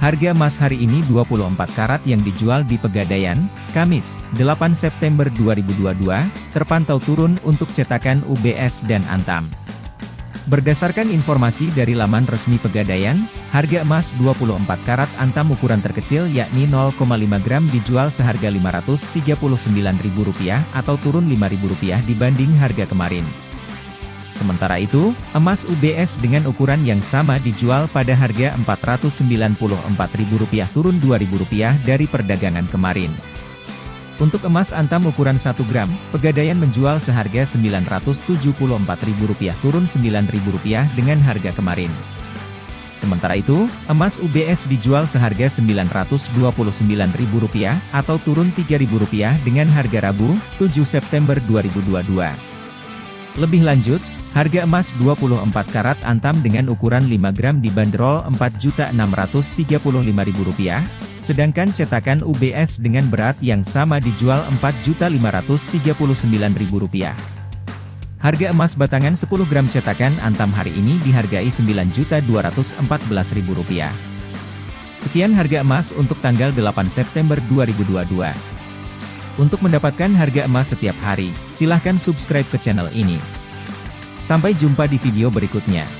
Harga emas hari ini 24 karat yang dijual di Pegadaian, Kamis, 8 September 2022, terpantau turun untuk cetakan UBS dan Antam. Berdasarkan informasi dari laman resmi Pegadaian, harga emas 24 karat Antam ukuran terkecil yakni 0,5 gram dijual seharga Rp539.000 atau turun Rp5.000 dibanding harga kemarin. Sementara itu, emas UBS dengan ukuran yang sama dijual pada harga Rp494.000 turun Rp2.000 dari perdagangan kemarin. Untuk emas antam ukuran 1 gram, Pegadaian menjual seharga Rp974.000 turun Rp9.000 dengan harga kemarin. Sementara itu, emas UBS dijual seharga Rp929.000 atau turun Rp3.000 dengan harga Rabu, 7 September 2022. Lebih lanjut, Harga emas 24 karat antam dengan ukuran 5 gram dibanderol Rp4.635.000, sedangkan cetakan UBS dengan berat yang sama dijual Rp4.539.000. Harga emas batangan 10 gram cetakan antam hari ini dihargai Rp9.214.000. Sekian harga emas untuk tanggal 8 September 2022. Untuk mendapatkan harga emas setiap hari, silahkan subscribe ke channel ini. Sampai jumpa di video berikutnya.